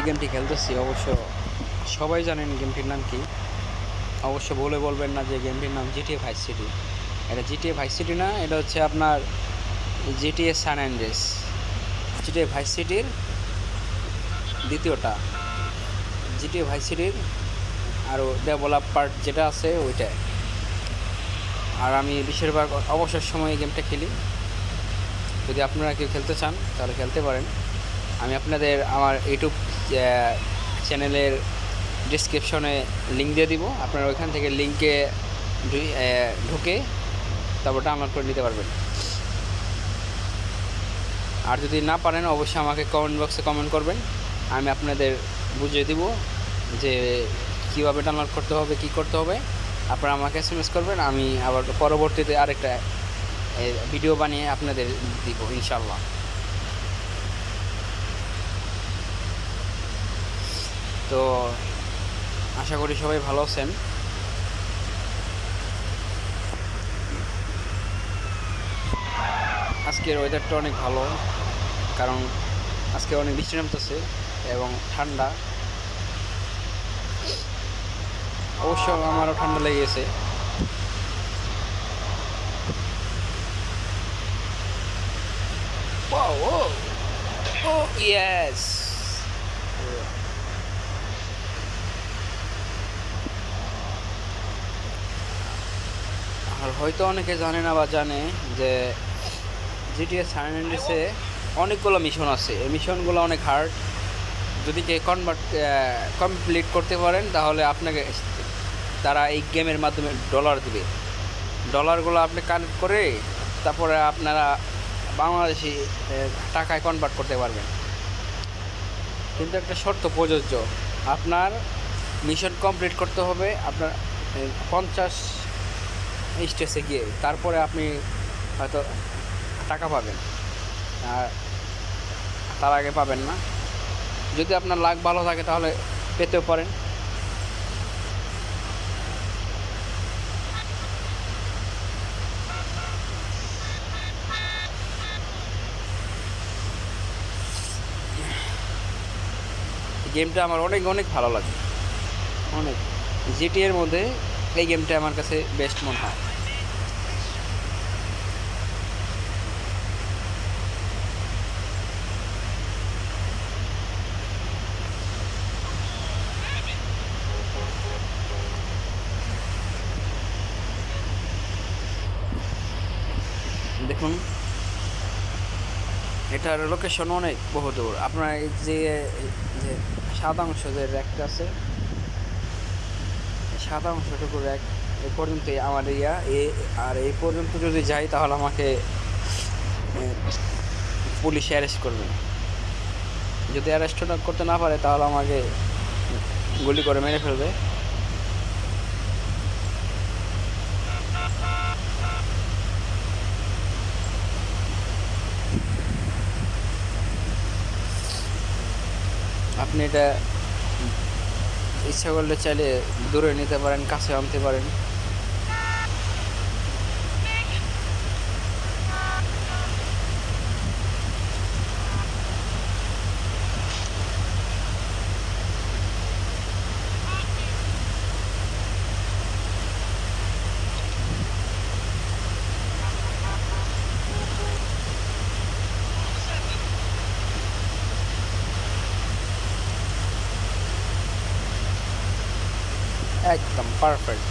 যে গেমটি খেলতেছি, অবশ্য সবাই জানেন গেমটির নাম কি। অবশ্য বলে বলবেন না যে গেমটির নাম জিটিএ ভাইস সিটি এটা জিটিএ ভাইস সিটি না, এটা হচ্ছে আপনার GTA San Andreas GTA vice সিটির দ্বিতীয়টা। জিটিএ ভাইস সিটির আরও ডেভেলপ পার্ট যেটা আছে ওইটাই আর আমি বেশিরভাগ অবসর সময়ে গেমটা খেলি। যদি আপনারা কেউ খেলতে চান, তাহলে খেলতে পারেন। আমি আপনাদের আমার ইউটিউব চ্যানেলের ডিসক্রিপশনে লিঙ্ক দিয়ে দিব। আপনারা ওইখান থেকে লিঙ্কে ঢুকে তারপর ডাউনলোড করে নিতে পারবেন। আর যদি না পারেন, অবশ্যই আমাকে কমেন্ট বক্সে কমেন্ট করবেন। আমি আপনাদের বুঝিয়ে দিব যে কীভাবে ডাউনলোড করতে হবে, কি করতে হবে। আপনারা আমাকে এস এম এস করবেন, আমি আবার পরবর্তীতে আরেকটা ভিডিও বানিয়ে আপনাদের দিব ইনশাল্লাহ তো আশা করি সবাই ভালো আছেন আজকের ওয়েদারটা অনেক ভালো কারণ আজকে অনেক বৃষ্টি নামতেছে এবং ঠান্ডা অবশ্য আমারও ঠান্ডা লেগে গেছে Whoa, whoa. Oh, yes. আর হয়তো অনেকে জানে না বা জানে যে জিটিএস সান অনেকগুলো মিশন আছে। এই মিশনগুলো অনেক হার্ড যদি কে কনভার্ট কমপ্লিট করতে পারেন, তাহলে আপনাকে তারা এই গেমের মাধ্যমে ডলার দিবে। ডলারগুলো আপনি কালেক্ট করে তারপরে আপনারা বাংলাদেশি টাকায় কনভার্ট করতে পারবেন। কিন্তু একটা শর্ত প্রযোজ্য। আপনার মিশন কমপ্লিট করতে হবে, আপনার পঞ্চাশ স্টেজে গিয়ে তারপরে আপনি হয়তো টাকা পাবেন। আর তার আগে পাবেন না। যদি আপনার লাক ভালো থাকে তাহলে পেতেও পারেন। গেমটা আমার অনেক অনেক ভালো লাগে। অনেক। জিটি এর মধ্যে এই গেমটা আমার কাছে বেস্ট মনে হয়। দেখুন, এটার লোকেশন অনেক বহুদূর। আপনার এই যে যে সাদা অংশ যে র্যাকটা আছে সাদা অংশটুকু এক এ পর্যন্ত আমার ইয়া। এ আর এই পর্যন্ত যদি যাই তাহলে আমাকে পুলিশ অ্যারেস্ট করবে। যদি অ্যারেস্ট করতে না পারে তাহলে আমাকে গুলি করে মেরে ফেলবে। আপনি এটা ইচ্ছা করলে চাইলে দূরে নিতে পারেন কাছে আনতে পারেন। একদম পারফেক্ট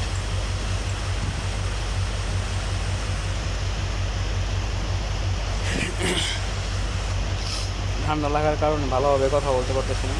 ঠান্ডা লাগার কারণে ভালোভাবে কথা বলতে পারতেছি না।